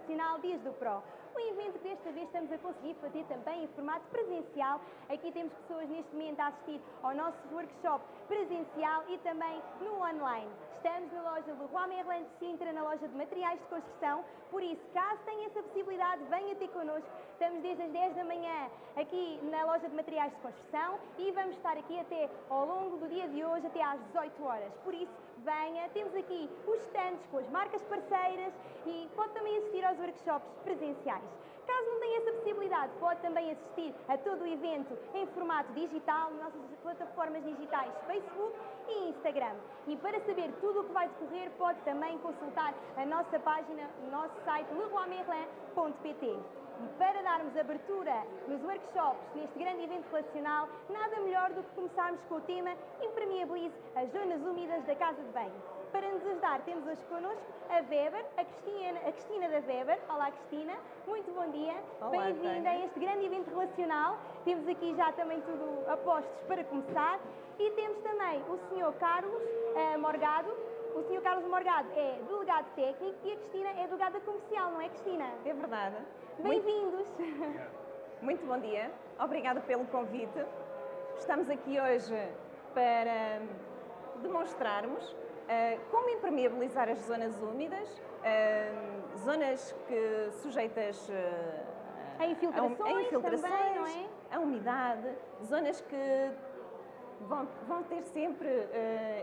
relacional Dias do Pro. Um evento que desta vez estamos a conseguir fazer também em formato presencial. Aqui temos pessoas neste momento a assistir ao nosso workshop presencial e também no online. Estamos na loja Leroy Merlin de Sintra, na loja de materiais de construção, por isso, caso tenha essa possibilidade, venha ter connosco. Estamos desde as 10 da manhã aqui na loja de materiais de construção e vamos estar aqui até ao longo do dia de hoje, até às 18 horas. Por isso, venha, temos aqui os stands com as marcas parceiras e pode também assistir aos workshops presenciais. Caso não tenha essa possibilidade, pode também assistir a todo o evento em formato digital nas nossas plataformas digitais Facebook e Instagram. E para saber tudo o que vai decorrer, pode também consultar a nossa página, o nosso site leroymerlin.pt. E para darmos abertura nos workshops neste grande evento relacional, nada melhor do que começarmos com o tema Impermeabilize as zonas úmidas da casa de banho. Para nos ajudar, temos hoje connosco a Weber, a Cristina, a Cristina da Weber. Olá, Cristina. Muito bom dia. Bem-vinda a este grande evento relacional. Temos aqui já também tudo a postos para começar. E temos também o Sr. Carlos uh, Morgado. O Sr. Carlos Morgado é delegado técnico e a Cristina é delegada comercial, não é, Cristina? É verdade. Bem-vindos. Muito, muito bom dia. Obrigada pelo convite. Estamos aqui hoje para demonstrarmos Uh, como impermeabilizar as zonas úmidas, uh, zonas que sujeitas uh, a infiltrações, a, a infiltrações também, é? a umidade, zonas que vão, vão ter sempre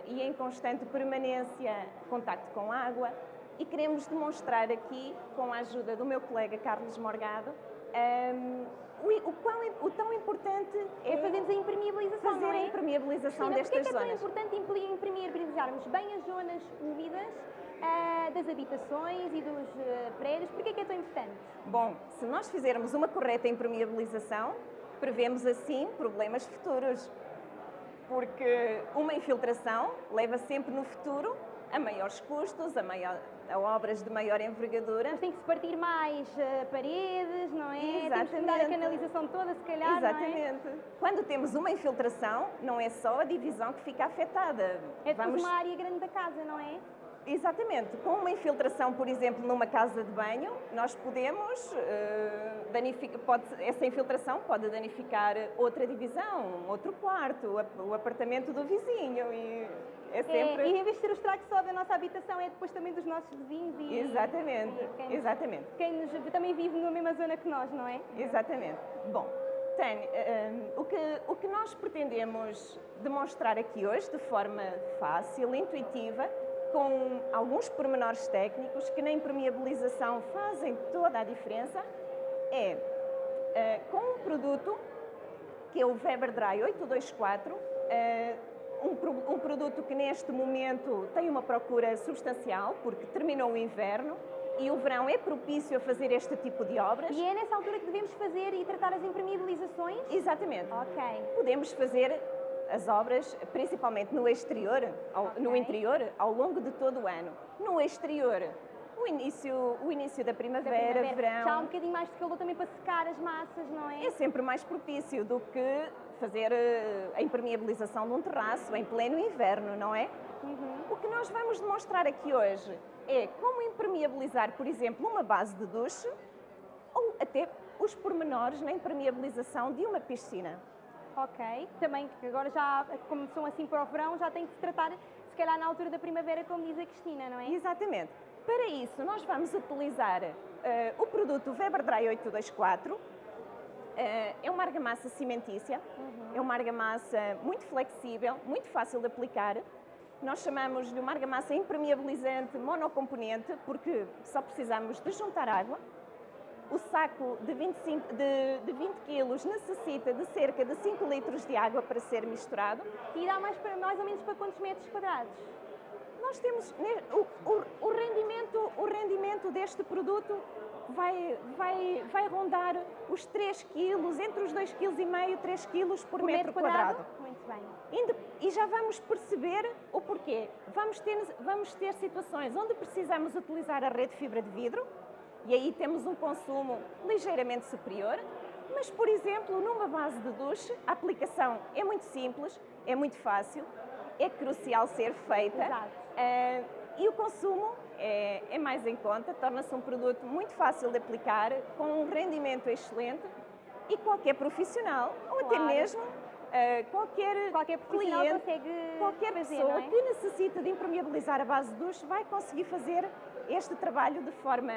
e em constante permanência contacto com água e queremos demonstrar aqui, com a ajuda do meu colega Carlos Morgado, um, o, o, quão, o tão importante é, é fazermos a impermeabilização, fazer é? a impermeabilização Cristina, destas zonas. Porquê é tão importante impermeabilizarmos bem as zonas úmidas uh, das habitações e dos uh, prédios? Porquê é que é tão importante? Bom, se nós fizermos uma correta impermeabilização, prevemos assim problemas futuros. Porque uma infiltração leva sempre no futuro a maiores custos, a, maior, a obras de maior envergadura. Mas tem que se partir mais uh, paredes, não é? Exatamente. Tem que andar a canalização toda, se calhar, Exatamente. É? Quando temos uma infiltração, não é só a divisão que fica afetada. É Vamos... uma área grande da casa, não é? Exatamente. Com uma infiltração, por exemplo, numa casa de banho, nós podemos, uh, danificar, pode, essa infiltração pode danificar outra divisão, outro quarto, o apartamento do vizinho e é sempre... É, e em vez de ser o estrago só da nossa habitação, é depois também dos nossos vizinhos e... Exatamente, e quem exatamente. Quem nos, também vive na mesma zona que nós, não é? Exatamente. Bom, Tânia, um, eh, o, que, o que nós pretendemos demonstrar aqui hoje, de forma fácil, intuitiva, com alguns pormenores técnicos que na impermeabilização fazem toda a diferença, é uh, com um produto que é o Weber Dry 824, uh, um, um produto que neste momento tem uma procura substancial, porque terminou o inverno, e o verão é propício a fazer este tipo de obras. E é nessa altura que devemos fazer e tratar as impermeabilizações? Exatamente. Ok. Podemos fazer as obras, principalmente no exterior, ao, okay. no interior, ao longo de todo o ano. No exterior, o início, o início da primavera, da primavera, verão... Já há um bocadinho mais de calor também para secar as massas, não é? É sempre mais propício do que fazer eh, a impermeabilização de um terraço em pleno inverno, não é? Uhum. O que nós vamos demonstrar aqui hoje é como impermeabilizar, por exemplo, uma base de duche ou até os pormenores na impermeabilização de uma piscina. Ok, também que agora já, como são assim para o verão, já tem que se tratar, se calhar na altura da primavera, como diz a Cristina, não é? Exatamente. Para isso, nós vamos utilizar uh, o produto Weber Dry 824, uh, é uma argamassa cimentícia, uhum. é uma argamassa muito flexível, muito fácil de aplicar. Nós chamamos de uma argamassa impermeabilizante monocomponente porque só precisamos de juntar água, o saco de 25, de, de 20 quilos necessita de cerca de 5 litros de água para ser misturado. E dá mais, mais ou menos para quantos metros quadrados? Nós temos o, o, o rendimento, o rendimento deste produto vai, vai, vai rondar os 3 quilos, entre os 2,5 kg e 3 quilos por, por metro, metro quadrado. quadrado. Muito bem. E já vamos perceber o porquê. Vamos ter, vamos ter situações onde precisamos utilizar a rede de fibra de vidro, e aí temos um consumo ligeiramente superior. Mas, por exemplo, numa base de duche, a aplicação é muito simples, é muito fácil, é crucial ser feita. Uh, e o consumo é, é mais em conta, torna-se um produto muito fácil de aplicar, com um rendimento excelente e qualquer profissional, ou até Claro. mesmo uh, qualquer, Qualquer cliente, qualquer fazer, pessoa é? que necessita de impermeabilizar a base de duche vai conseguir fazer este trabalho de forma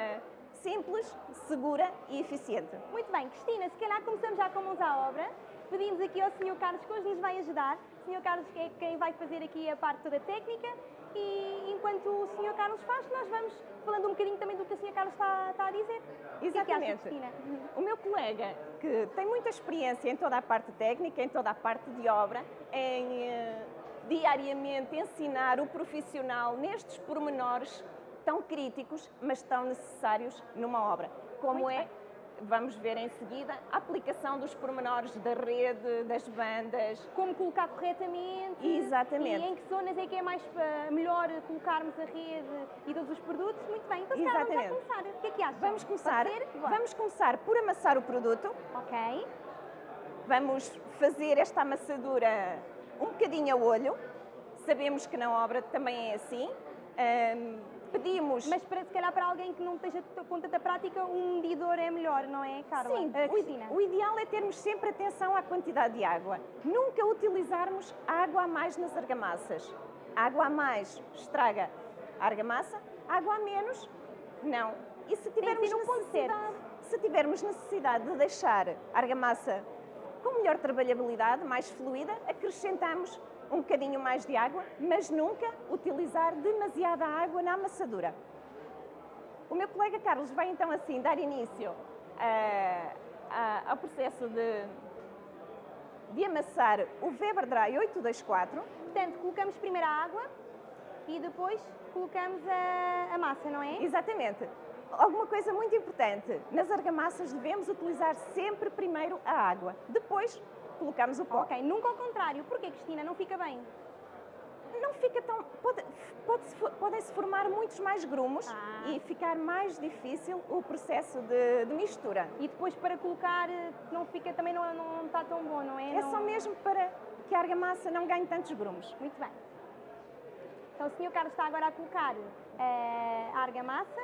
simples, segura e eficiente. Muito bem, Cristina, se calhar começamos já com mãos à obra. Pedimos aqui ao Sr. Carlos que hoje nos vai ajudar. O Sr. Carlos é quem vai fazer aqui a parte toda técnica e enquanto o Sr. Carlos faz, nós vamos falando um bocadinho também do que o Sr. Carlos está, está a dizer. O que é que acha, Exatamente. O meu colega, que tem muita experiência em toda a parte técnica, em toda a parte de obra, em eh, diariamente ensinar o profissional nestes pormenores tão críticos, mas tão necessários numa obra, como Muito é, bem. vamos ver em seguida, a aplicação dos pormenores da rede, das bandas, Como colocar corretamente Exatamente. e em que zonas é que é mais eh, melhor colocarmos a rede e todos os produtos. Muito bem, então calhar vamos Exatamente. começar. O que é que acham? Vamos começar, vamos começar por amassar o produto, Ok. Vamos fazer esta amassadura um bocadinho a olho. Sabemos que na obra também é assim. Ahm, pedimos. Mas para, se calhar para alguém que não esteja com tanta prática, um medidor é melhor, não é, Carla? Sim, Ah, o, o ideal é termos sempre atenção à quantidade de água. Nunca utilizarmos água a mais nas argamassas. Água a mais estraga a argamassa, água a menos, não. E se tivermos, ponto necessidade, se tivermos necessidade de deixar a argamassa com melhor trabalhabilidade, mais fluida, acrescentamos um bocadinho mais de água, mas nunca utilizar demasiada água na amassadura. O meu colega Carlos vai então assim dar início a- ao processo de, de amassar o Weber Dry 824. Portanto, colocamos primeiro a água e depois colocamos a, a massa, não é? Exatamente. Alguma coisa muito importante, nas argamassas devemos utilizar sempre primeiro a água, depois colocamos o pó. Ok, nunca ao contrário. Porquê, Cristina? Não fica bem? Não fica tão. Pode, pode-se fo- Podem-se formar muitos mais grumos Ah. e ficar mais difícil o processo de, de mistura. E depois para colocar, eh, não fica, também não, não está tão bom, não é? É Não- só mesmo para que a argamassa não ganhe tantos grumos. Muito bem. Então o Sr. Carlos está agora a colocar eh, a argamassa.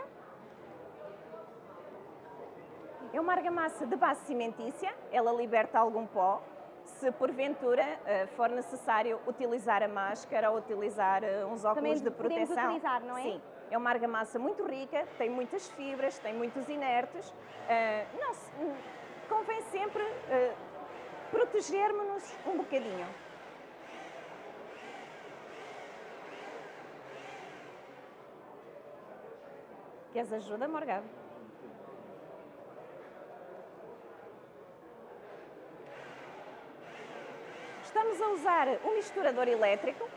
É uma argamassa de base cimentícia, ela liberta algum pó. Se porventura eh, for necessário utilizar a máscara ou utilizar eh, uns óculos de podemos proteção. utilizar, não é? Sim, é uma argamassa muito rica, tem muitas fibras, tem muitos inertes. Eh, não hum, convém sempre protegermos-nos um bocadinho. Queres ajuda, Morgado? Estamos a usar um misturador elétrico,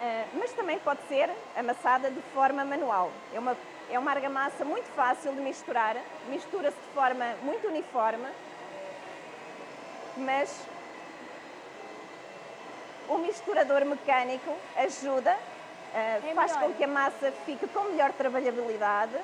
eh, mas também pode ser amassada de forma manual. É uma, é uma argamassa muito fácil de misturar, mistura-se de forma muito uniforme, mas o misturador mecânico ajuda, eh, É faz com que a massa fique com melhor trabalhabilidade.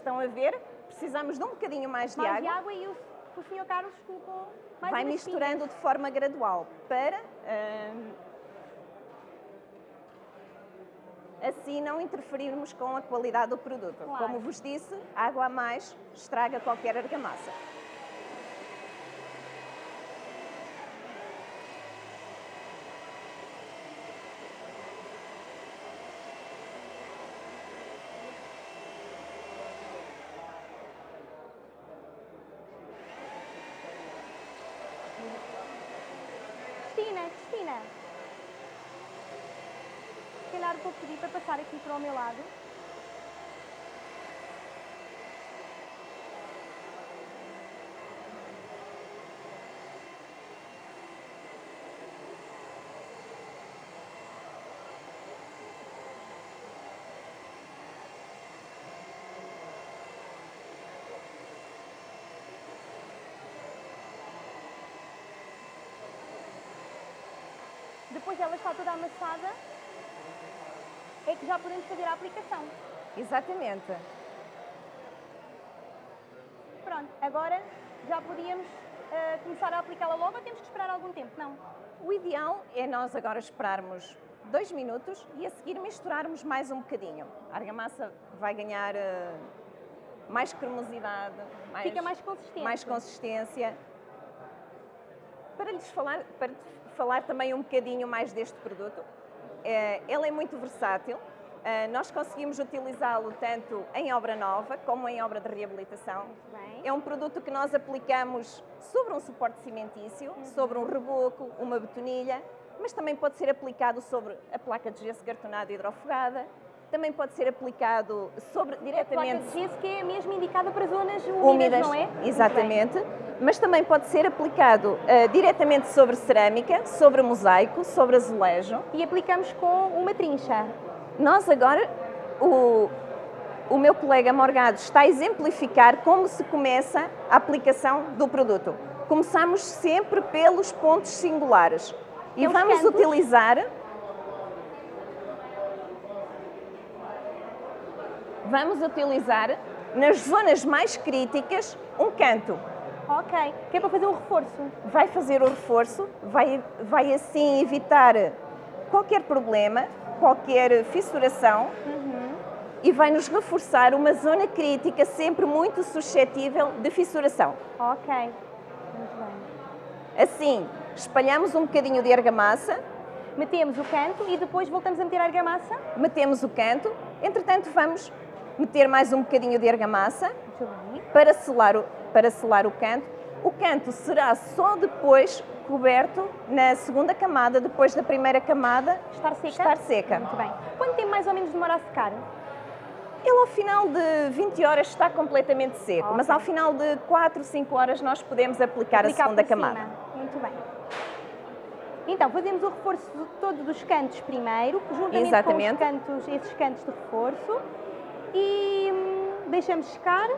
Estão a ver? Precisamos de um bocadinho mais de mais água. de água e o, o Sr. Carlos colocou mais Vai misturando de forma gradual para hum, assim não interferirmos com a qualidade do produto. Claro. Como vos disse, água a mais estraga qualquer argamassa. Cristina, Cristina. Se calhar vou pedir para passar aqui para o meu lado. Depois ela está toda amassada, já podemos fazer a aplicação. Exatamente. Pronto, agora já podíamos uh, começar a aplicá-la logo ou temos que esperar algum tempo? Não. O ideal é nós agora esperarmos dois minutos e a seguir misturarmos mais um bocadinho. A argamassa vai ganhar uh, mais cremosidade, mais, Fica mais consistência. mais consistência. Para lhes falar, para falar também um bocadinho mais deste produto, eh, ele é muito versátil, nós conseguimos utilizá-lo tanto em obra nova como em obra de reabilitação. É um produto que nós aplicamos sobre um suporte cimentício, uhum. sobre um reboco, uma betonilha, mas também pode ser aplicado sobre a placa de gesso cartonada hidrofugada, também pode ser aplicado sobre diretamente. A placa de gesso que é mesmo indicada para zonas úmidas, úmidas não é? Exatamente. Mas também pode ser aplicado uh, diretamente sobre cerâmica, sobre mosaico, sobre azulejo. E aplicamos com uma trincha. Nós agora, o, o meu colega Morgado está a exemplificar como se começa a aplicação do produto. Começamos sempre pelos pontos singulares. E vamos utilizar vamos utilizar nas zonas mais críticas um canto. Ok, que é para fazer um reforço. Vai fazer o reforço, vai, vai assim evitar qualquer problema, qualquer fissuração uhum. e vai nos reforçar uma zona crítica sempre muito suscetível de fissuração. Ok, muito bem. Assim, espalhamos um bocadinho de argamassa. Metemos o canto e depois voltamos a meter a argamassa? Metemos o canto, entretanto vamos meter mais um bocadinho de argamassa para selar, o, para selar o canto. O canto será só depois coberto na segunda camada, depois da primeira camada estar seca. Estar seca. Muito bem. Quanto tempo mais ou menos demora a secar? Ele ao final de 20 horas está completamente seco, okay. mas ao final de 4, 5 horas nós podemos aplicar, aplicar a segunda camada. Muito bem. Então, fazemos o reforço todo dos cantos primeiro, juntamente Exatamente. com os cantos, esses cantos de reforço e hum, deixamos secar.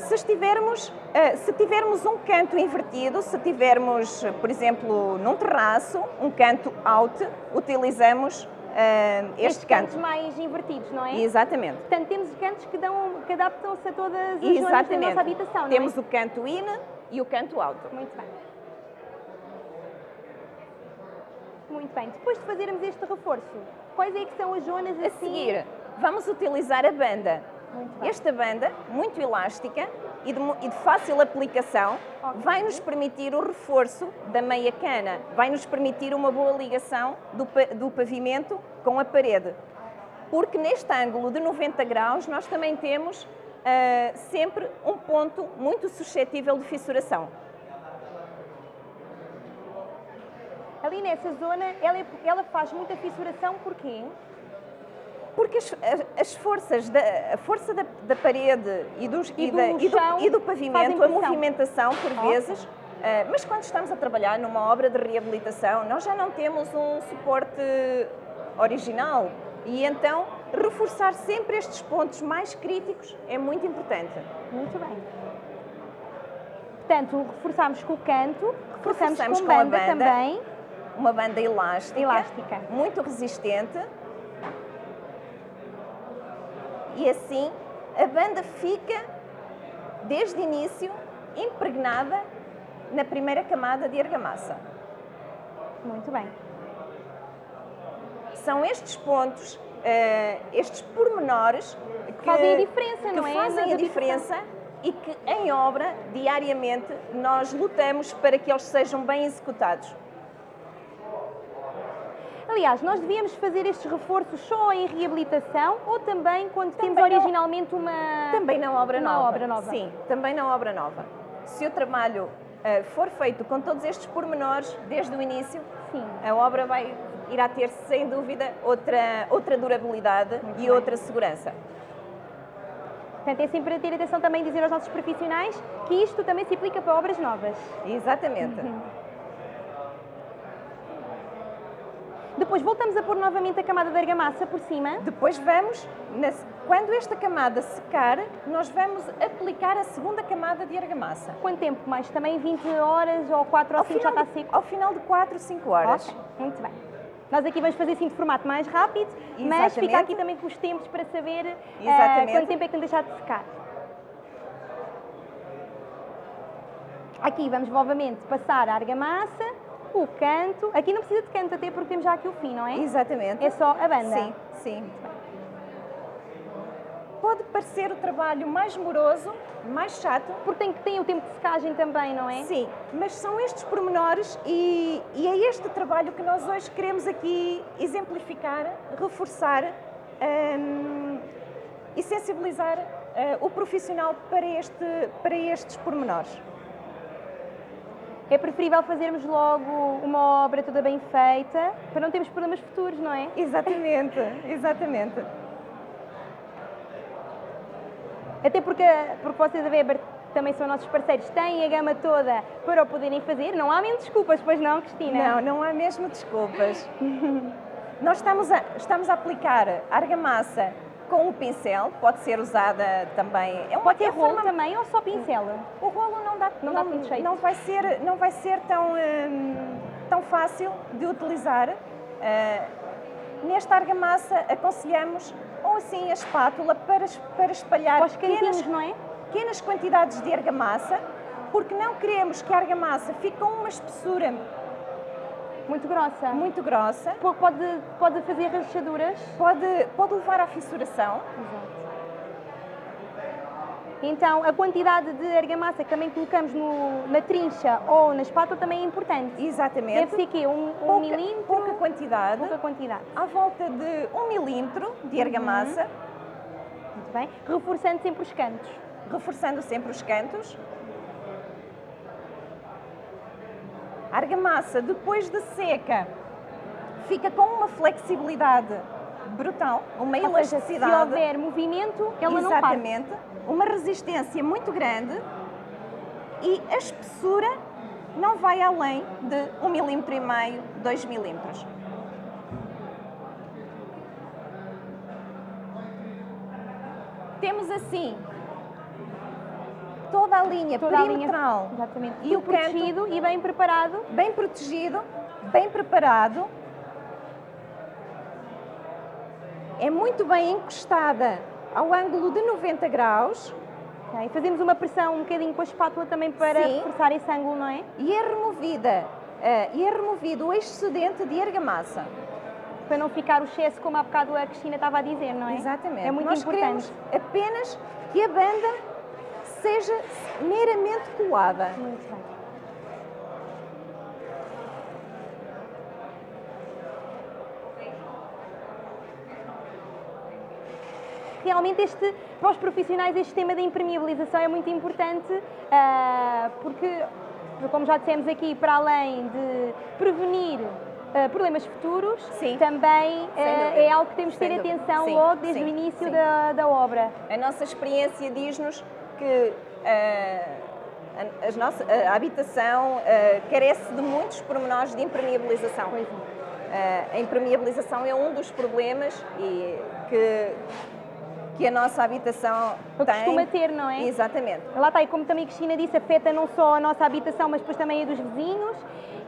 Se estivermos, eh, se tivermos um canto invertido, se tivermos, por exemplo, num terraço, um canto out, utilizamos uh, este canto. cantos mais invertidos, não é? Exatamente. Portanto, temos cantos que, dão, que adaptam-se a todas as Exatamente. zonas da nossa habitação, não Temos é? o canto in e o canto out. Muito bem. Muito bem. Depois de fazermos este reforço, quais é que são as zonas a assim... seguir? vamos utilizar a banda. Esta banda, muito elástica e de, e de fácil aplicação, okay. vai nos permitir o reforço da meia cana, vai nos permitir uma boa ligação do, do pavimento com a parede. Porque neste ângulo de 90 graus nós também temos uh, sempre um ponto muito suscetível de fissuração. Ali nessa zona, ela, ela faz muita fissuração, porquê? Porque as, as forças, da, a força da, da parede e, dos, e, e, do, da, e, do, e do, pavimento, a movimentação, por vezes, uh, mas quando estamos a trabalhar numa obra de reabilitação, nós já não temos um suporte original e então reforçar sempre estes pontos mais críticos é muito importante. Muito bem. Portanto, reforçamos com o canto, reforçamos, reforçamos com, com banda a banda também. Uma banda elástica, elástica, muito resistente e assim a banda fica, desde o início, impregnada na primeira camada de argamassa. Muito bem. São estes pontos, uh, estes pormenores que fazem a diferença, não é? fazem a diferença e que em obra, diariamente, nós lutamos para que eles sejam bem executados. Aliás, nós devíamos fazer estes reforços só em reabilitação ou também quando também temos originalmente uma... Também na obra uma nova. obra nova. Sim, também na obra nova. Se o trabalho uh, for feito com todos estes pormenores desde o início, Sim. a obra vai, irá ter, sem dúvida, outra, outra durabilidade Muito e bem. outra segurança. Portanto, é sempre ter atenção também dizer aos nossos profissionais que isto também se aplica para obras novas. Exatamente. Uhum. Depois voltamos a pôr novamente a camada de argamassa por cima. Depois vamos, quando esta camada secar, nós vamos aplicar a segunda camada de argamassa. Quanto tempo mais? Também 20 horas ou 4 ou 5 já está seco? Ao final de 4, 5 horas. Okay. Muito bem. Nós aqui vamos fazer assim de formato mais rápido, Exatamente. mas fica aqui também com os tempos para saber uh, quanto tempo é que tem de deixar de secar. Aqui vamos novamente passar a argamassa, o canto. Aqui não precisa de canto até porque temos já aqui o fim, não é? Exatamente. É só a banda. Sim, sim. Pode parecer o trabalho mais moroso, mais chato. Porque tem, tem o tempo de secagem também, não é? Sim, mas são estes pormenores e, e é este trabalho que nós hoje queremos aqui exemplificar, reforçar hum, e sensibilizar uh, o profissional para, este, para estes pormenores. É preferível fazermos logo uma obra toda bem feita para não termos problemas futuros, não é? Exatamente, exatamente. Até porque, porque vocês a Weber também são nossos parceiros, têm a gama toda para o poderem fazer. Não há mesmo desculpas, pois não, Cristina? Não, não há mesmo desculpas. Nós estamos a, estamos a aplicar argamassa com o pincel, pode ser usada também. É uma, pode ter rolo também ou só pincel? O rolo não dá, não, não, dá não vai ser, não vai ser tão, hum, tão fácil de utilizar. Uh, nesta argamassa aconselhamos ou assim a espátula para, para espalhar pequenas, não é? pequenas quantidades de argamassa, porque não queremos que a argamassa fique com uma espessura muito grossa. Muito grossa. Pode, pode fazer rachaduras. Pode, pode levar à fissuração. Exato. Então, a quantidade de argamassa que também colocamos no, na trincha ou na espátula também é importante. Exatamente. Deve ser quê? Um, pouca, um milímetro? Pouca quantidade. Pouca quantidade. À volta de um milímetro de argamassa. Uhum. Muito bem. Reforçando sempre os cantos. Reforçando sempre os cantos. A argamassa, depois de seca, fica com uma flexibilidade brutal, uma Ou elasticidade. Seja, se houver movimento, ela não parte. Exatamente. Uma resistência muito grande e a espessura não vai além de 1 milímetro e meio, 2 milímetros. Temos assim toda a linha toda perimetral. A linha, exatamente. E o protegido canto, e bem preparado. Bem protegido, bem preparado. É muito bem encostada ao ângulo de 90 graus. Okay. Fazemos uma pressão um bocadinho com a espátula também para Sim. reforçar esse ângulo, não é? E é removida, uh, e é removido o excedente de argamassa. Para não ficar o excesso, como há bocado a Cristina estava a dizer, não é? Exatamente. É muito Nós importante. apenas que a banda seja meramente colada. Muito bem. Realmente este, para os profissionais este tema da impermeabilização é muito importante uh, porque, como já dissemos aqui, para além de prevenir Uh, problemas futuros, Sim. também uh, é algo que temos de ter atenção sim, logo desde sim, o início da, da, obra. A nossa experiência diz-nos que uh, a, nossa, a habitação uh, carece de muitos pormenores de impermeabilização. Pois uh, a impermeabilização é um dos problemas e que, que a nossa habitação Eu tem. costuma ter, não é? Exatamente. Lá está, e como também a Cristina disse, afeta não só a nossa habitação, mas depois também a dos vizinhos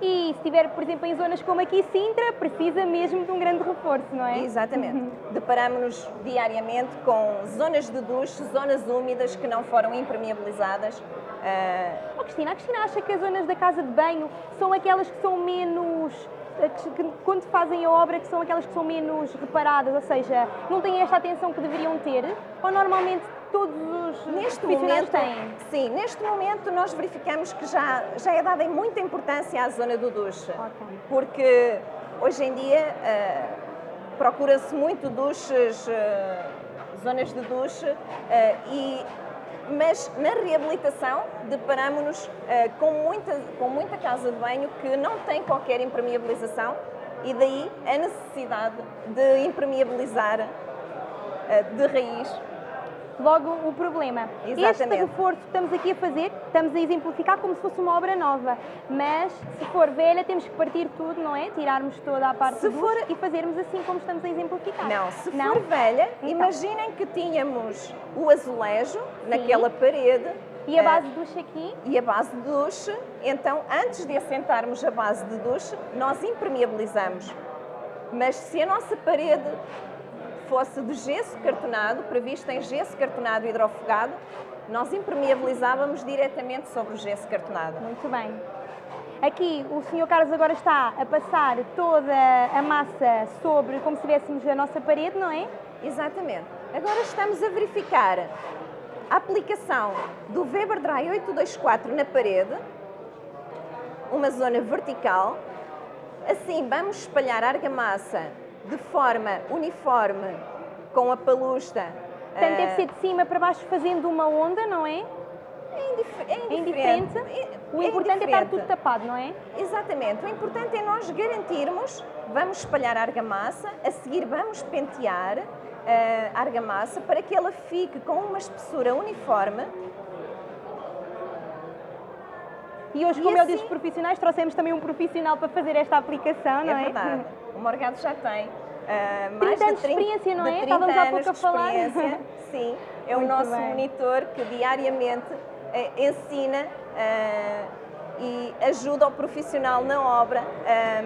e se estiver, por exemplo, em zonas como aqui Sintra, precisa mesmo de um grande reforço, não é? Exatamente. Uhum. Deparamos-nos diariamente com zonas de duche, zonas úmidas que não foram impermeabilizadas. Uh... Oh, Cristina, a Cristina acha que as zonas da casa de banho são aquelas que são menos que, quando fazem a obra que são aquelas que são menos reparadas, ou seja, não têm esta atenção que deveriam ter, ou normalmente todos os neste momento têm? Sim, neste momento nós verificamos que já, já é dada muita importância à zona do duche, okay. porque hoje em dia uh, procura-se muito duches, uh, zonas de duche, uh, e mas na reabilitação deparamos-nos uh, com, muita, com muita casa de banho que não tem qualquer impermeabilização e daí a necessidade de impermeabilizar uh, de raiz logo o problema. Exatamente. Este reforço que estamos aqui a fazer, estamos a exemplificar como se fosse uma obra nova, mas se for velha temos que partir tudo, não é? Tirarmos toda a parte se for... e fazermos assim como estamos a exemplificar. Não, se não? for velha, então. imaginem que tínhamos o azulejo Sim. naquela parede, e a base de duche aqui? E a base de duche, então antes de assentarmos a base de duche, nós impermeabilizamos. Mas se a nossa parede fosse de gesso cartonado, previsto em gesso cartonado hidrofugado, nós impermeabilizávamos diretamente sobre o gesso cartonado. Muito bem. Aqui o Sr. Carlos agora está a passar toda a massa sobre, como se tivéssemos a nossa parede, não é? Exatamente. Agora estamos a verificar a aplicação do Weber Dry 824 na parede, uma zona vertical. Assim, vamos espalhar a argamassa de forma uniforme com a palusta. Portanto, deve ser de cima para baixo fazendo uma onda, não é? É, indif é indiferente. É indiferente. É, o é importante é estar tudo tapado, não é? Exatamente. O importante é nós garantirmos, vamos espalhar a argamassa, a seguir vamos pentear eh, a argamassa para que ela fique com uma espessura uniforme. E hoje, E como eu assim- disse profissionais, trouxemos também um profissional para fazer esta aplicação, não é é? verdade. O Morgado já tem 30 mais anos de de 30, experiência, não é? 30 Estávamos há pouco a de falar. experiência. Sim, é o Muito nosso bem. monitor que diariamente eh, ensina eh, e ajuda o profissional na obra eh,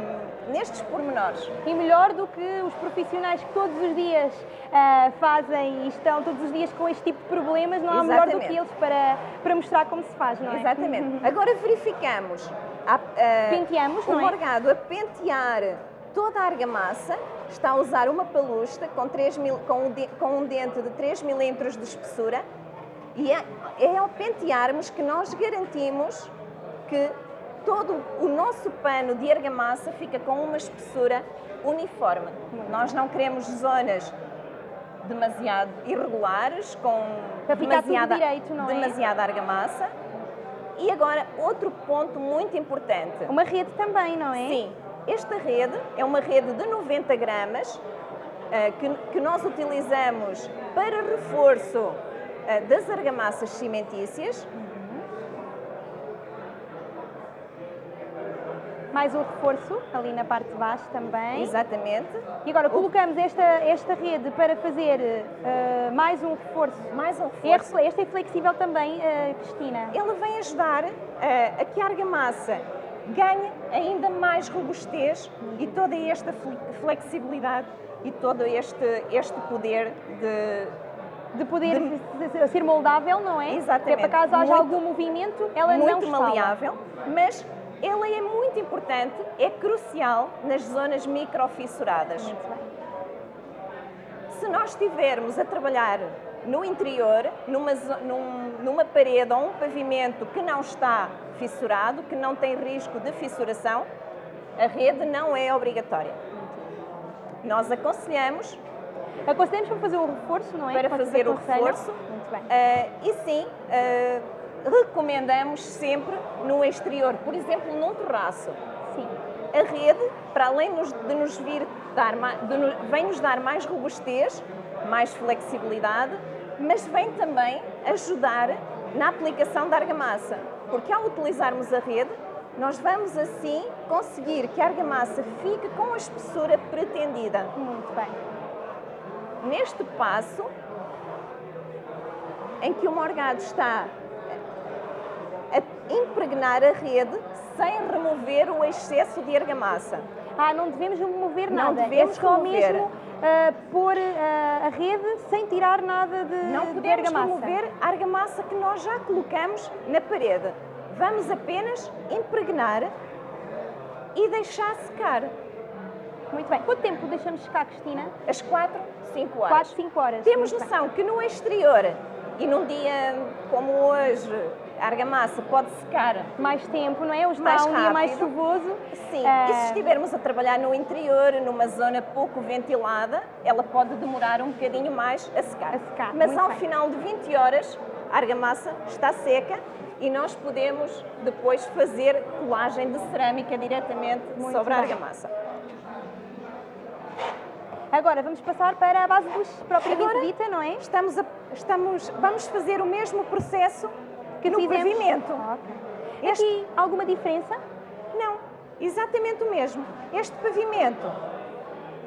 nestes pormenores. E melhor do que os profissionais que todos os dias ah, fazem e estão todos os dias com este tipo de problemas, não há melhor do Exatamente. que eles para, para mostrar como se faz, não é? Exatamente. Agora verificamos a, a- Penteamos, o não é? morgado a pentear toda a argamassa, está a usar uma palusta com, 3 mil, com, um, de- com um dente de 3 milímetros de espessura e é, é ao pentearmos que nós garantimos que todo o nosso pano de argamassa fica com uma espessura uniforme. Nós não queremos zonas demasiado irregulares, com demasiada, direito, é? demasiada argamassa. E agora, outro ponto muito importante. Uma rede também, não é? Sim, esta rede é uma rede de 90 gramas eh, que, que nós utilizamos para reforço eh, das argamassas cimentícias. Mais um reforço ali na parte de baixo também. Exatamente. E agora colocamos esta, esta rede para fazer ah, mais um reforço. Mais um reforço. Esta é flexível também, ah, Cristina. Ele vem ajudar eh, a que a argamassa ganhe ainda mais robustez e toda esta fle- flexibilidade e todo este, este poder de De poder se- ser moldável, não é? Exatamente. Que é para caso haja Muito- algum movimento, ela não muito maleável, mas ela é muito importante, é crucial nas zonas microfissuradas. Se nós estivermos a trabalhar no interior, numa, num- numa parede ou um pavimento que não está fissurado, que não tem risco de fissuração, a rede não é obrigatória. Nós aconselhamos Aconselhamos para fazer o reforço, não é? para fazer o reforço Muito bem. eh, e sim, eh, recomendamos sempre no exterior, por exemplo, num terraço. Sim. A rede, para além de nos vir dar, de vem nos dar mais robustez, mais flexibilidade, mas vem também ajudar na aplicação da argamassa, porque ao utilizarmos a rede, nós vamos assim conseguir que a argamassa fique com a espessura pretendida. Muito bem. Neste passo, em que o morgado está impregnar a rede sem remover o excesso de argamassa. Ah, não devemos mover Não nada. devemos é só remover. mesmo ah, pôr ah, a rede sem tirar nada de, Não de podemos argamassa. remover a argamassa que nós já colocamos na parede. Vamos apenas impregnar e deixar secar Muito bem. Quanto tempo deixamos secar, Cristina? as 4, 5 horas. 4, 5 horas. Temos Muito bem. noção que no exterior e num dia como hoje, a argamassa pode secar Mais tempo, não é? Hoje Mais está um dia mais chuvoso. Sim, Ah, e se estivermos a trabalhar no interior, numa zona pouco ventilada, ela pode demorar um bocadinho mais a secar. A secar, Mas muito ao bem. final de 20 horas, a argamassa está seca e nós podemos depois fazer colagem de cerâmica diretamente Muito sobre a bem. argamassa. Agora vamos passar para a base dos propriamente Agora- dita, não é? Estamos a- estamos, vamos fazer o mesmo processo que no Fizemos- pavimento. Ah, ok. Este- Aqui alguma diferença? Não, exatamente o mesmo. Este pavimento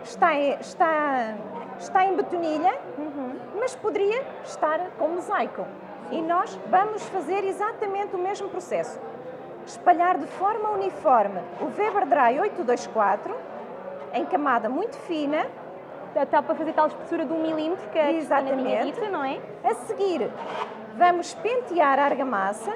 está em, está, está em betonilha, mas poderia estar com mosaico. E nós vamos fazer exatamente o mesmo processo. Espalhar de forma uniforme o Weber Dry 824 em camada muito fina está para fazer tal espessura de um milímetro que tinha Exatamente. dito, não é? A seguir, vamos pentear a argamassa.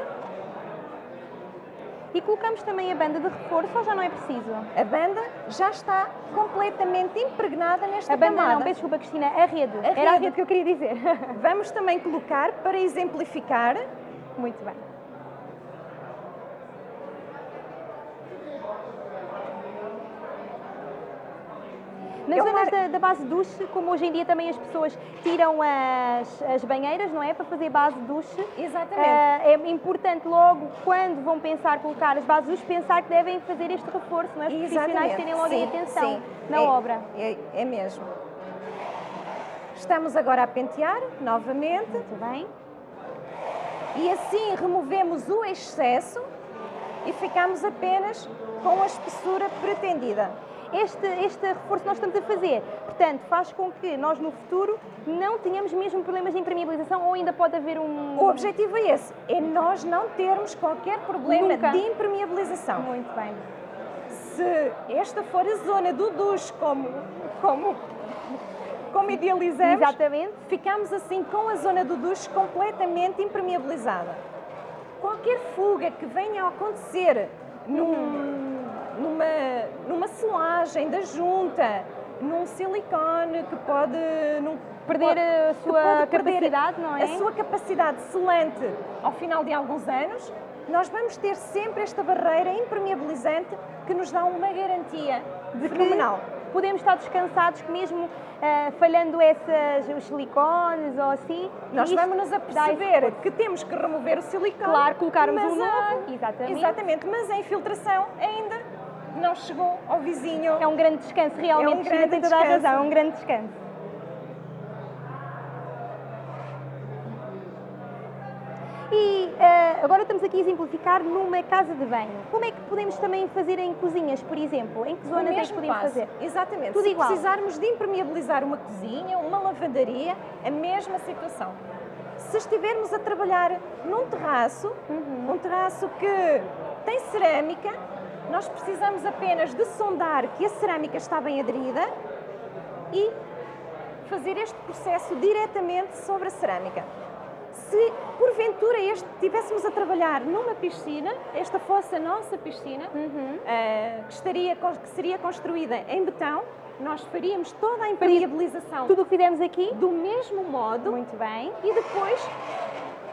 E colocamos também a banda de reforço ou já não é preciso? A banda já está completamente impregnada nesta A banda camada. não, peço desculpa Cristina, a rede. A Era a rede. rede que eu queria dizer. Vamos também colocar, para exemplificar, Muito bem. Nas É uma- zonas da, da base duche, como hoje em dia também as pessoas tiram as, as banheiras, não é? Para fazer base duche. Exatamente. Ah, é importante logo, quando vão pensar colocar as bases duche, pensar que devem fazer este reforço, não é? Os profissionais Exatamente. terem logo Sim, atenção sim. na É- obra. É, é mesmo. Estamos agora a pentear novamente Muito bem. e assim removemos o excesso e ficamos apenas com a espessura pretendida. Este, este reforço que nós estamos a fazer, portanto, faz com que nós no futuro não tenhamos mesmo problemas de impermeabilização ou ainda pode haver um... O objetivo é esse, é nós não termos qualquer problema Nunca. de impermeabilização. Muito bem. Se esta for a zona do duche como, como, como idealizamos, Exatamente. ficamos assim com a zona do duche completamente impermeabilizada. Qualquer fuga que venha a acontecer num- numa, numa selagem da junta, num silicone que pode num- Perder a sua capacidade, não é? A sua capacidade selante ao final de alguns anos, nós vamos ter sempre esta barreira impermeabilizante que nos dá uma garantia de que fenomenal. podemos estar descansados que mesmo ah, falhando essas, os silicones ou assim, Nós vamos nos aperceber que temos que remover o silicone. Claro, colocarmos um novo, exatamente. Exatamente, mas a infiltração ainda não chegou ao vizinho. É um grande descanso, realmente, É um grande tem toda a razão, é um grande descanso. E ah, agora estamos aqui a exemplificar numa casa de banho. Como é que podemos também fazer em cozinhas, por exemplo? Em que zonas é que podemos passo. fazer? Exatamente. Tudo Se igual. precisarmos de impermeabilizar uma cozinha, uma lavandaria, a mesma situação. Se estivermos a trabalhar num terraço, Uhum. um terraço que tem cerâmica, nós precisamos apenas de sondar que a cerâmica está bem aderida e fazer este processo diretamente sobre a cerâmica. Se porventura este, estivéssemos a trabalhar numa piscina, esta fosse a nossa piscina, Uhum. eh, que, estaria, que seria construída em betão, nós faríamos toda a impermeabilização Tudo o que fizemos aqui, do mesmo modo muito bem. e depois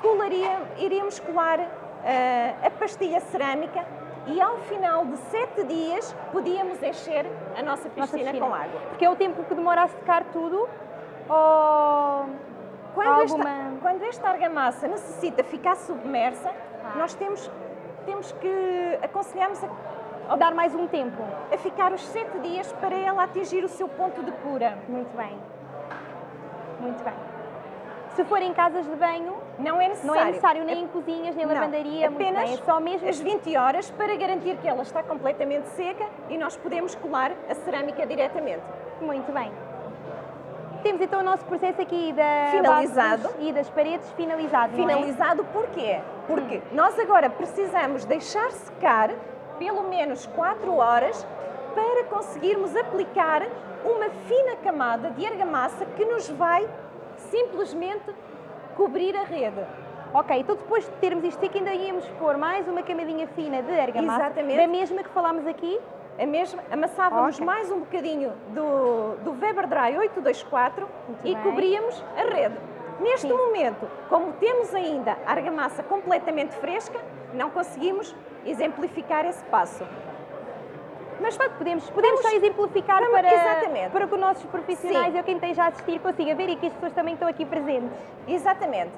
colaria, iríamos colar eh, a pastilha cerâmica e ao final de sete dias podíamos encher a nossa piscina, Nossa piscina. com água. Porque é o tempo que demora a secar tudo ou Quando, Há esta, alguma- quando esta argamassa necessita ficar submersa, Ah. nós temos, temos que aconselhamos a, dar mais um tempo? a ficar os sete dias para ela atingir o seu ponto de cura. Muito bem. Muito bem. Se for em casas de banho, Não é não necessário. é necessário nem em cozinhas, nem Não, lavandaria, apenas bem. É só mesmo as 20 horas para garantir que ela está completamente seca e nós podemos colar a cerâmica diretamente. Muito bem. Temos então o nosso processo aqui da Finalizado. e das paredes finalizado, não é? Finalizado porquê? Porque nós agora precisamos deixar secar pelo menos 4 horas para conseguirmos aplicar uma fina camada de argamassa que nos vai simplesmente cobrir a rede. Ok, então depois de termos isto aqui, ainda íamos pôr mais uma camadinha fina de argamassa, Exatamente. da mesma que falámos aqui, A mesma, amassávamos Ok. mais um bocadinho do, do Weber Dry 824 Muito e bem. cobríamos a rede. Neste Sim. momento, como temos ainda a argamassa completamente fresca, não conseguimos exemplificar esse passo. Mas pronto, podemos, podemos Vamos- só exemplificar vamos- para, exatamente. para que os nossos profissionais Sim. ou quem esteja a assistir consiga ver e que as pessoas também estão aqui presentes. Exatamente.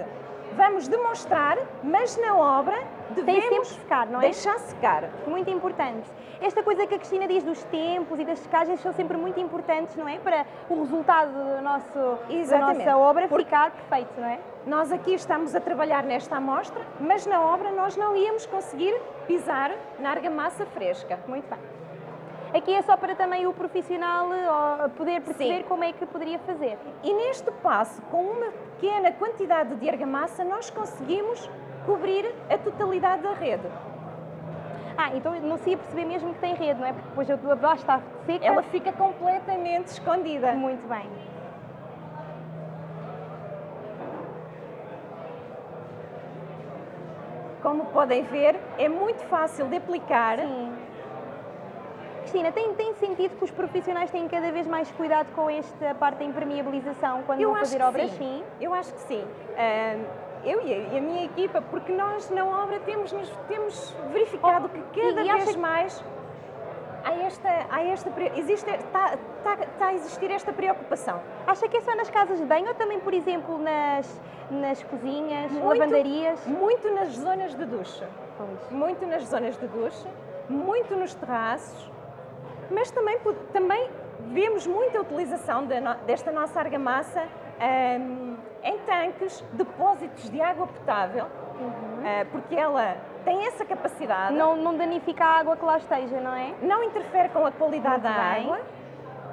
Vamos demonstrar, mas na obra devemos secar, não é? deixar secar. Muito importante. Esta coisa que a Cristina diz dos tempos e das secagens são sempre muito importantes, não é? Para o resultado do nosso, da nossa obra Porque- ficar perfeito, não é? Nós aqui estamos a trabalhar nesta amostra, mas na obra nós não íamos conseguir pisar na argamassa fresca. Muito bem. Aqui é só para também o profissional ó, poder perceber Sim. como é que poderia fazer. E neste passo, com uma pequena quantidade de argamassa, nós conseguimos cobrir a totalidade da rede. Ah, então não se ia perceber mesmo que tem rede, não é? Porque depois a tua base está seca. Ela fica completamente escondida. Muito bem. Como podem ver, é muito fácil de aplicar. Sim. Cristina, tem, tem sentido que os profissionais têm cada vez mais cuidado com esta parte da impermeabilização quando Eu vão fazer obras? sim. Eu acho que sim. Eu e a, minha equipa, porque nós na obra temos, temos verificado Oh, que cada e- vez mais há esta, há esta, existe, está, está, está a existir esta preocupação. Acha que é só nas casas de banho ou também, por exemplo, nas, nas cozinhas, Muito. lavandarias? Muito nas zonas de ducha. Muito nas zonas de ducha, muito nos terraços, mas também, também vemos muita utilização desta nossa argamassa ahm, em tanques, depósitos de água potável, ah, porque ela tem essa capacidade, não, Não, não danifica a água que lá esteja, não é? interfere com a qualidade Muito da bem. água,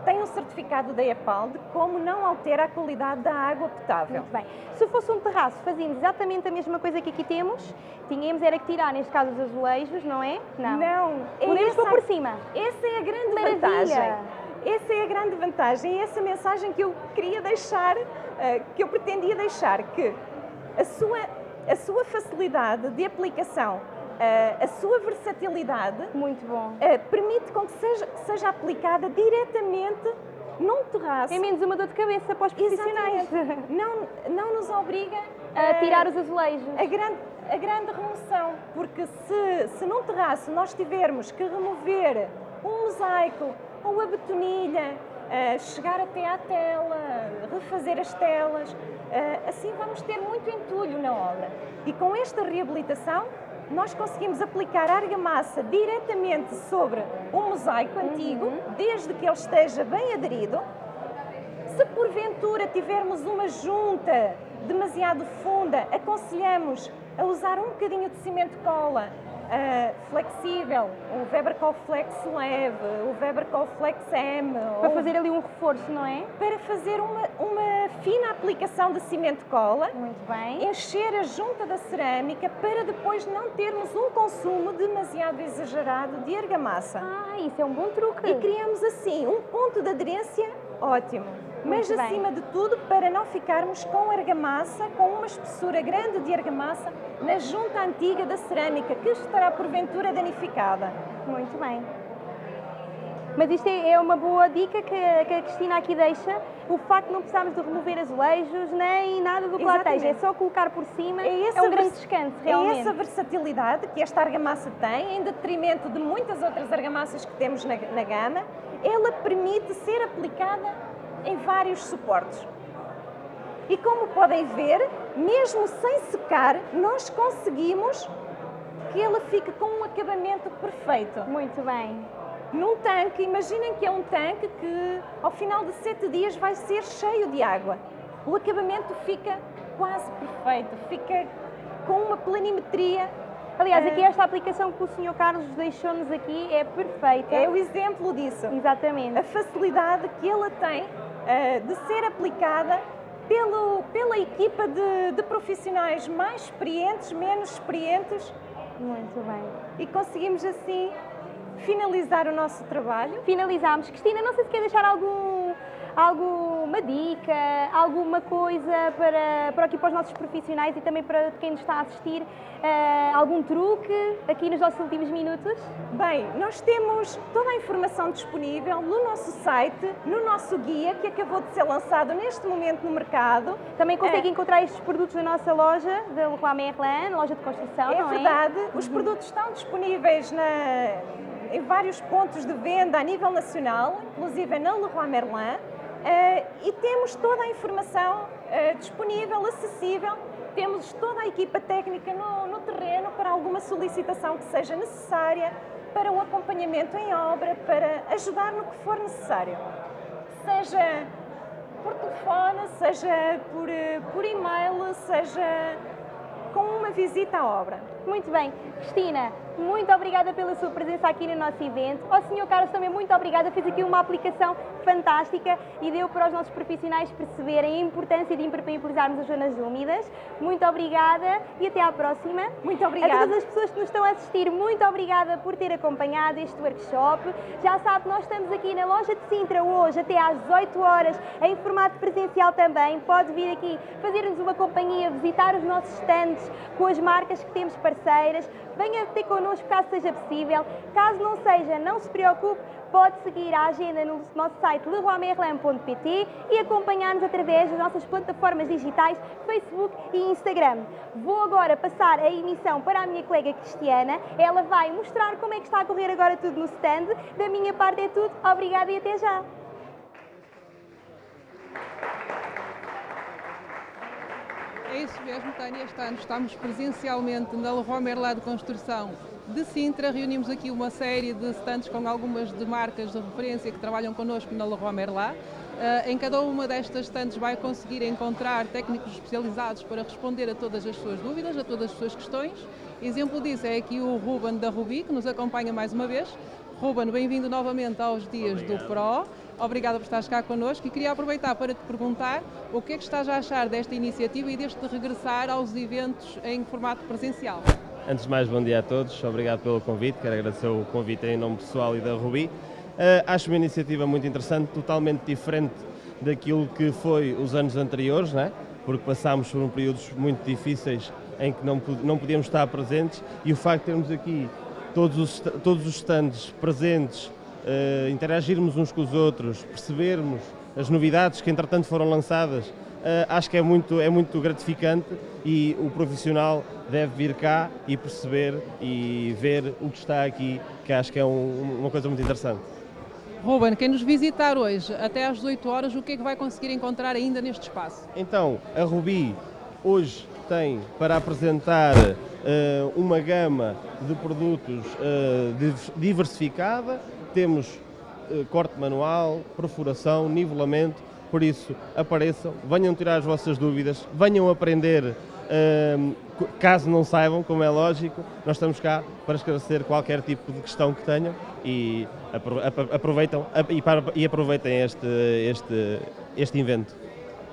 tem um certificado da EPAL de como não altera a qualidade da água potável. Muito bem. Se fosse um terraço, fazíamos exatamente a mesma coisa que aqui temos. Tínhamos era que tirar, neste caso, os azulejos, não é? Não, é Podemos pôr essa- por cima. Essa é a grande Maravilha! vantagem. Essa é a grande vantagem e essa mensagem que eu queria deixar, eh, que eu pretendia deixar, que a sua, a sua facilidade de aplicação, a sua versatilidade, Muito bom. eh, permite com que seja, seja aplicada diretamente num terraço. É menos uma dor de cabeça para os profissionais. Exatamente. Não, não nos obriga A tirar os azulejos. a grande, a grande remoção, porque se, se num terraço nós tivermos que remover um mosaico ou a betonilha, eh, chegar até à tela, refazer as telas, eh, assim vamos ter muito entulho na obra. E com esta reabilitação, nós conseguimos aplicar a argamassa diretamente sobre o mosaico antigo, desde que ele esteja bem aderido, se porventura tivermos uma junta demasiado funda, aconselhamos a usar um bocadinho de cimento cola ah, flexível, o Weber Flex Leve, o Weber Flex M, Para ou fazer ali um reforço, não é? para fazer uma, uma fina aplicação de cimento cola, Muito bem. encher a junta da cerâmica para depois não termos um consumo demasiado exagerado de argamassa. Ah, isso é um bom truque. E criamos assim um ponto de aderência ótimo. Mas Muito bem. acima de tudo, para não ficarmos com argamassa, com uma espessura grande de argamassa na junta antiga da cerâmica, que estará porventura danificada. Muito bem. Mas isto é é uma boa dica que, a- Cristina aqui deixa, o facto de não precisarmos de remover azulejos nem nada do que lá esteja, é só colocar por cima, É, essa um grande descanso, É realmente. essa versatilidade que esta argamassa tem, em detrimento de muitas outras argamassas que temos na, na gama, ela permite ser aplicada em vários suportes. E como podem ver, mesmo sem secar, nós conseguimos que ela fique com um acabamento perfeito. Muito bem. Num tanque, imaginem que é um tanque que ao final de sete dias vai ser cheio de água. O acabamento fica quase perfeito, fica com uma planimetria. Aliás, aqui esta aplicação que o Sr. Carlos deixou-nos aqui é perfeita. É o exemplo disso. Exatamente. A facilidade que ela tem de ser aplicada pelo, pela equipa de, de profissionais mais experientes, menos experientes, Muito bem. e conseguimos assim finalizar o nosso trabalho. Finalizamos. Cristina, não sei se quer deixar algum, alguma dica, alguma coisa para, para aqui para os nossos profissionais e também para quem nos está a assistir, eh, algum truque aqui nos nossos últimos minutos? Bem, nós temos toda a informação disponível no nosso site, no nosso guia, que acabou de ser lançado neste momento no mercado. Também consegue É. encontrar estes produtos na nossa loja, da Leroy Merlin, loja de construção, É não verdade, é? os produtos estão disponíveis na- em vários pontos de venda a nível nacional, inclusive na Leroy Merlin, e temos toda a informação eh, disponível, acessível. Temos toda a equipa técnica no, no terreno para alguma solicitação que seja necessária, para o acompanhamento em obra, para ajudar no que for necessário. Seja por telefone, seja por, eh, por e-mail, seja com uma visita à obra. Muito bem. Cristina, muito obrigada pela sua presença aqui no nosso evento. Ao Sr. Carlos também muito obrigada, fez aqui uma aplicação fantástica e deu para os nossos profissionais perceberem a importância de impermeabilizarmos as zonas úmidas. Muito obrigada e até à próxima. Muito obrigada. A todas as pessoas que nos estão a assistir, muito obrigada por ter acompanhado este workshop. Já sabe, nós estamos aqui na loja de Sintra hoje até às 18 horas, em formato presencial também. Pode vir aqui fazer-nos uma companhia, visitar os nossos stands com as marcas que temos parceiras. Venha ter connosco caso seja possível. Caso não seja, não se preocupe, pode seguir a agenda no nosso site leroymerlin.pt e acompanhar-nos através das nossas plataformas digitais Facebook e Instagram. Vou agora passar a emissão para a minha colega Cristiana. Ela vai mostrar como é que está a correr agora tudo no stand. Da minha parte é tudo. Obrigada e até já! É isso mesmo, Tânia. Este ano estamos presencialmente na Leroy Merlin de Construção de Sintra. Reunimos aqui uma série de stands com algumas de marcas de referência que trabalham connosco na Leroy Merlin. Uh, em cada uma destas stands vai conseguir encontrar técnicos especializados para responder a todas as suas dúvidas, a todas as suas questões. Exemplo disso é aqui o Ruben da Rubi, que nos acompanha mais uma vez. Ruben, bem-vindo novamente aos dias Obrigado. do PRO. Obrigada por estares cá connosco e queria aproveitar para te perguntar o que é que estás a achar desta iniciativa e deste regressar aos eventos em formato presencial. Antes de mais, bom dia a todos, obrigado pelo convite, quero agradecer o convite em nome pessoal e da Rubi. Uh, acho uma iniciativa muito interessante, totalmente diferente daquilo que foi os anos anteriores, né? porque passámos por um períodos muito difíceis em que não, não podíamos estar presentes e o facto de termos aqui todos os, todos os stands presentes uh, interagirmos uns com os outros, percebermos as novidades que entretanto foram lançadas, acho que é muito, é muito gratificante e o profissional deve vir cá e perceber e ver o que está aqui, que acho que é um, uma coisa muito interessante. Ruben, quem nos visitar hoje até às 18 horas, o que é que vai conseguir encontrar ainda neste espaço? Então, a Rubi hoje tem para apresentar uh, uma gama de produtos uh, diversificada, temos uh, corte manual, perfuração, nivelamento, por isso apareçam, venham tirar as vossas dúvidas, venham aprender, uh, caso não saibam, como é lógico, nós estamos cá para esclarecer qualquer tipo de questão que tenham e aproveitam e aproveitem este, este, este evento.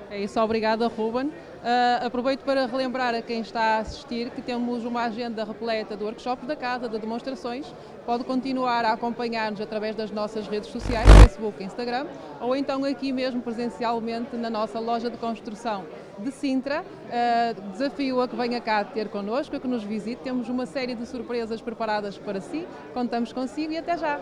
É isso, obrigada Ruben. Uh, aproveito para relembrar a quem está a assistir que temos uma agenda repleta de workshops da casa, de demonstrações. Pode continuar a acompanhar-nos através das nossas redes sociais, Facebook Instagram, ou então aqui mesmo presencialmente na nossa loja de construção de Sintra. Uh, desafio a que venha cá ter connosco, a que nos visite. Temos uma série de surpresas preparadas para si. Contamos consigo e até já!